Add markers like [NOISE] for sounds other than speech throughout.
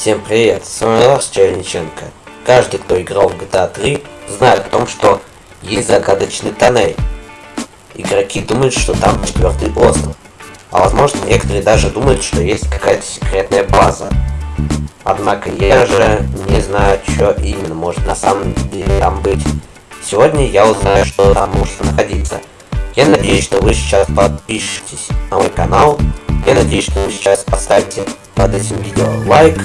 Всем привет, с вами Ларс Черниченко. Каждый, кто играл в GTA 3, знает о том, что есть загадочный тоннель. Игроки думают, что там четвертый остров. А возможно, некоторые даже думают, что есть какая-то секретная база. Однако я же не знаю, что именно может на самом деле там быть. Сегодня я узнаю, что там может находиться. Я надеюсь, что вы сейчас подпишетесь на мой канал. Я надеюсь, что вы сейчас поставите под этим видео лайк.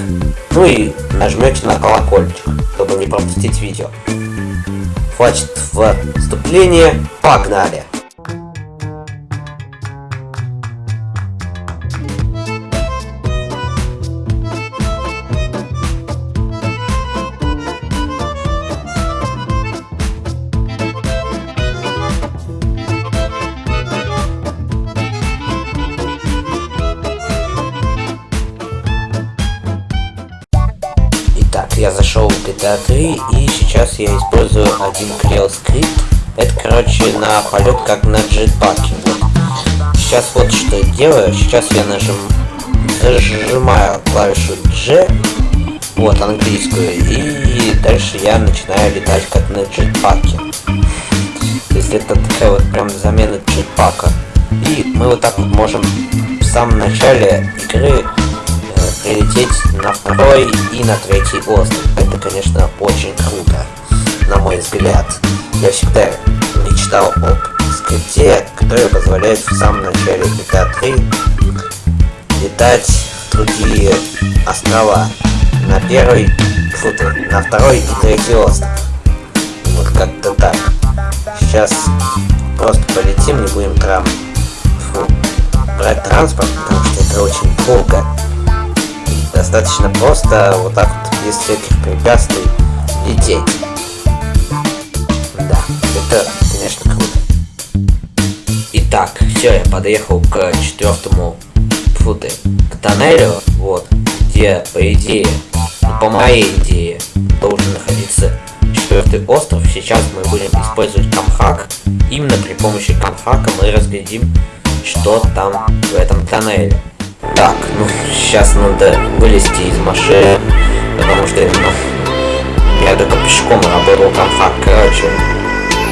Ну и нажмете на колокольчик, чтобы не пропустить видео. Хватит вступления. Погнали! D3 и сейчас я использую один Creo скрипт. Это, короче, на полет как на джетпаке. Вот. Сейчас вот что я делаю. Сейчас я нажим... зажимаю клавишу G, вот английскую, и дальше я начинаю летать как на джетпаке. То есть это такая вот прям замена джетпака. И мы вот так вот можем в самом начале игры прилететь на второй и на третий остров. Это, конечно, очень круто, на мой взгляд. Я всегда мечтал об скрипте, который позволяет в самом начале GTA 3 летать в другие острова. На первый, фу на второй и третий остров. Вот как-то так. Сейчас просто полетим, не будем там фу, брать транспорт, потому что это очень долго достаточно просто вот так вот без всяких препятствий лететь. Да, это, конечно, круто. Итак, все, я подъехал к четвертому футы, к тоннелю, вот, где, по идее, ну, по моей идее, должен находиться четвертый остров. Сейчас мы будем использовать камхак. Именно при помощи камхака мы разглядим, что там в этом тоннеле. Так, ну, сейчас надо вылезти из машины, потому что, ну, я только пешком работал камхак, короче.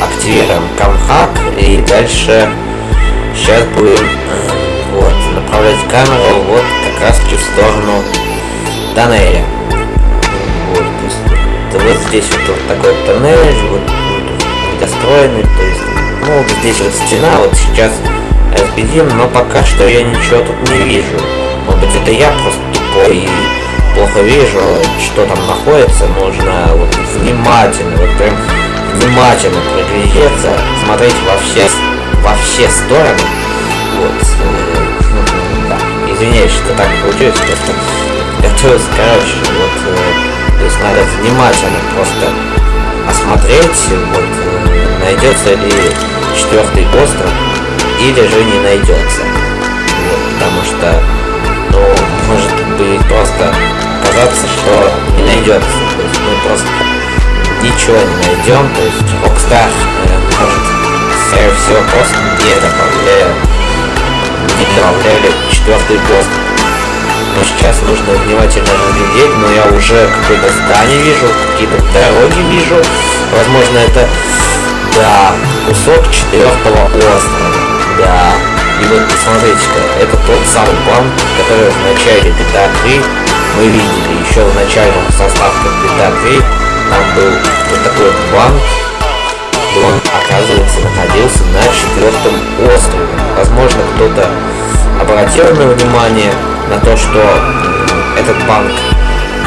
Активируем камхак, и дальше сейчас будем, вот, направлять камеру вот как раз в сторону тоннеля. Вот, то есть, вот здесь вот, вот такой тоннель, вот, недостроенный, то есть, ну, вот здесь вот стена, вот сейчас разбедим, но пока что я ничего тут не вижу. Может быть это я просто тупой и плохо вижу, что там находится. Нужно вот внимательно, вот прям внимательно приглядеться, смотреть во все, во все стороны. Вот. Э, да. Извиняюсь, что так получилось, просто готовился, короче, вот, э, то есть надо внимательно просто осмотреть, вот, э, найдется ли четвертый остров, или же не найдется. Потому что, ну, может быть просто казаться, что не найдется. То есть мы просто ничего не найдем. То есть Rockstar э, может, скорее всего, просто не добавляли, не добавляли четвертый пост. Но сейчас нужно внимательно разглядеть, но я уже какое-то здание вижу, какие-то дороги вижу. Возможно, это, да, кусок четвертого острова. Да. И вот посмотрите-ка, это тот самый банк, который в начале GTA 3 мы видели. Еще в начальном составке GTA 3 там был вот такой банк. И он, оказывается, находился на четвертом острове. Возможно, кто-то обратил на внимание на то, что этот банк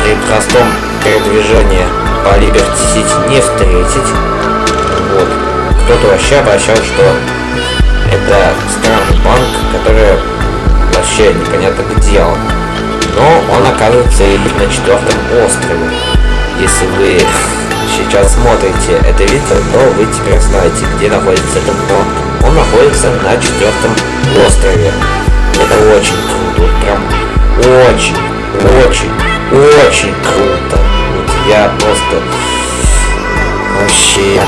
при простом передвижении по Liberty City не встретить. Вот. Кто-то вообще обращал, что это странный банк, который вообще непонятно где он. Но он оказывается на четвертом острове. Если вы [LAUGHS] сейчас смотрите это видео, то вы теперь знаете, где находится этот банк. Он находится на четвертом острове. Это очень круто. прям очень, очень, очень круто. Вот я просто вообще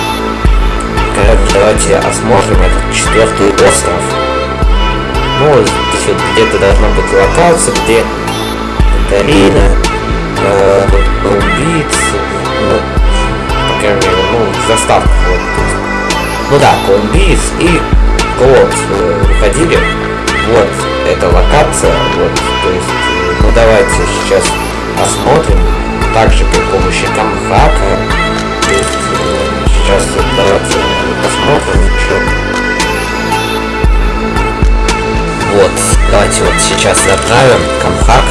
Итак, давайте осмотрим а этот четвертый остров. Ну, где-то должна быть локация, где Дарина, э, убийц, ну, по крайней мере, ну, заставка вот. Ну да, Колумбиец и Клод э, выходили. Вот эта локация, вот, то есть, э, ну давайте сейчас осмотрим, также при помощи камхака, то есть, э, сейчас посмотрим, что. Вот, давайте вот сейчас заправим камхак.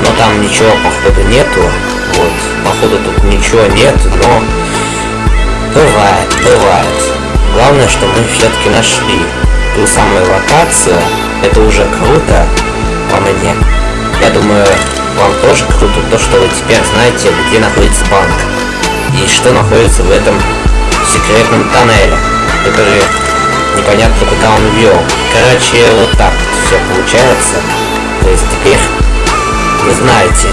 Но там ничего походу нету. Вот, походу тут ничего нет, но бывает, бывает. Главное, что мы все-таки нашли ту самую локацию. Это уже круто по мне. Я думаю, вам тоже круто то, что вы теперь знаете, где находится банк. И что находится в этом секретном тоннеле, который непонятно куда он вел. Короче, вот так вот все получается. То есть теперь вы знаете,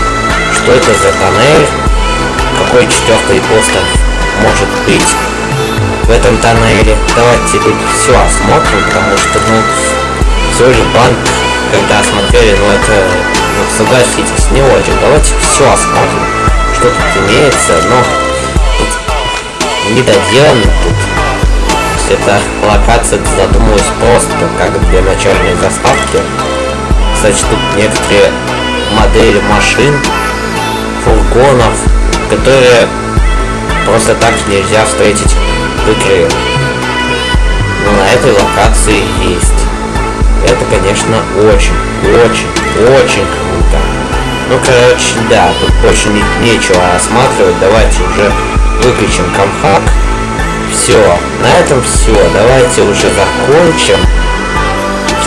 что это за тоннель, какой четвертый остров может быть в этом тоннеле. Давайте тут все осмотрим, потому что, ну, все же банк, когда осмотрели, ну это, ну, согласитесь, не очень. Давайте все осмотрим, что тут имеется, но недоделано тут. Эта локация задумалась просто как для начальной заставки. Кстати, тут некоторые модели машин, фургонов, которые просто так нельзя встретить в игре. Но на этой локации есть. Это, конечно, очень, очень, очень круто. Ну, короче, да, тут больше не, нечего осматривать. Давайте уже выключим комхак. Все, на этом все. Давайте уже закончим.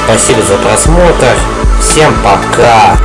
Спасибо за просмотр. Всем пока.